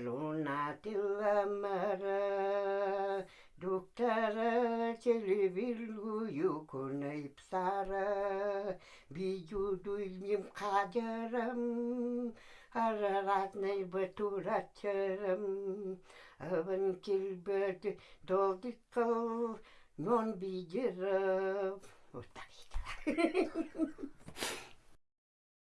Luna tilamara Duktara çelivilu yukunayıp sara Biyuduyum kaderim Ararat ney baturatçarım Avın kilbet dolduk Non biyirip Utak işte